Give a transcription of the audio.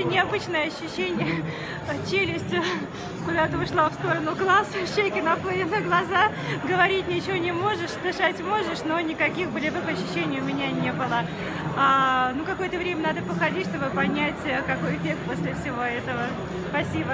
очень необычное ощущение. Челюсть э, куда-то ушла в сторону глаз, щеки наплыли на глаза, говорить ничего не можешь, дышать можешь, но никаких болевых ощущений у меня не было. А, ну, какое-то время надо походить, чтобы понять, э, какой эффект после всего этого. Спасибо.